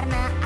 karena